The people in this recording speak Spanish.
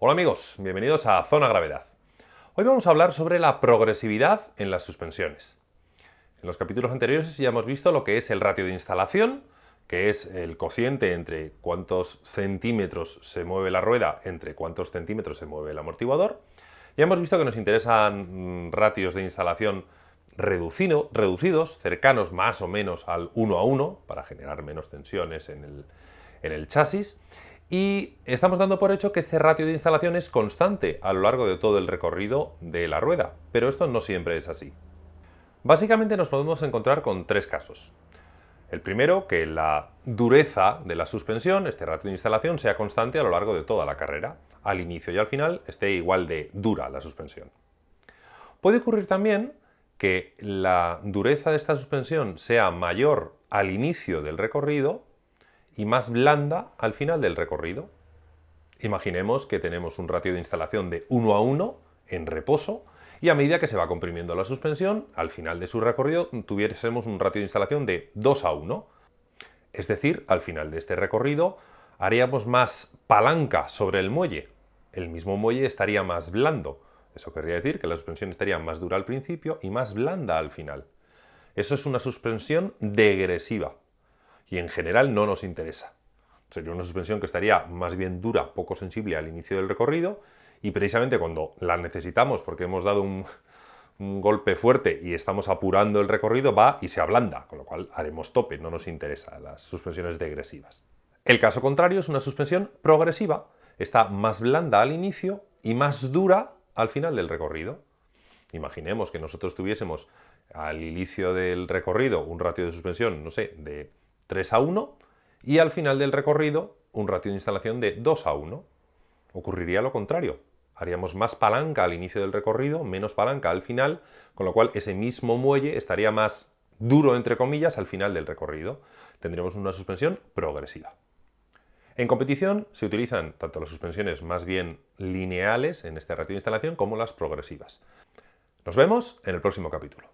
Hola amigos, bienvenidos a Zona Gravedad. Hoy vamos a hablar sobre la progresividad en las suspensiones. En los capítulos anteriores ya hemos visto lo que es el ratio de instalación, que es el cociente entre cuántos centímetros se mueve la rueda entre cuántos centímetros se mueve el amortiguador. Ya hemos visto que nos interesan mm, ratios de instalación reducidos, cercanos más o menos al 1 a 1, para generar menos tensiones en el, en el chasis. Y estamos dando por hecho que este ratio de instalación es constante a lo largo de todo el recorrido de la rueda, pero esto no siempre es así. Básicamente nos podemos encontrar con tres casos. El primero, que la dureza de la suspensión, este ratio de instalación, sea constante a lo largo de toda la carrera. Al inicio y al final esté igual de dura la suspensión. Puede ocurrir también que la dureza de esta suspensión sea mayor al inicio del recorrido y más blanda al final del recorrido. Imaginemos que tenemos un ratio de instalación de 1 a 1 en reposo y a medida que se va comprimiendo la suspensión, al final de su recorrido tuviésemos un ratio de instalación de 2 a 1. Es decir, al final de este recorrido haríamos más palanca sobre el muelle. El mismo muelle estaría más blando. Eso querría decir que la suspensión estaría más dura al principio y más blanda al final. Eso es una suspensión degresiva y en general no nos interesa. Sería una suspensión que estaría más bien dura, poco sensible al inicio del recorrido y precisamente cuando la necesitamos porque hemos dado un, golpe fuerte y estamos apurando el recorrido va y se ablanda, con lo cual haremos tope, no nos interesa las suspensiones degresivas. El caso contrario es una suspensión progresiva, está más blanda al inicio y más dura al final del recorrido. Imaginemos que nosotros tuviésemos al inicio del recorrido un ratio de suspensión, no sé, de 3 a 1 y al final del recorrido un ratio de instalación de 2 a 1. Ocurriría lo contrario. Haríamos más palanca al inicio del recorrido, menos palanca al final, con lo cual ese mismo muelle estaría más duro, entre comillas, al final del recorrido. Tendríamos una suspensión progresiva. En competición se utilizan tanto las suspensiones más bien lineales en este ratio de instalación como las progresivas. Nos vemos en el próximo capítulo.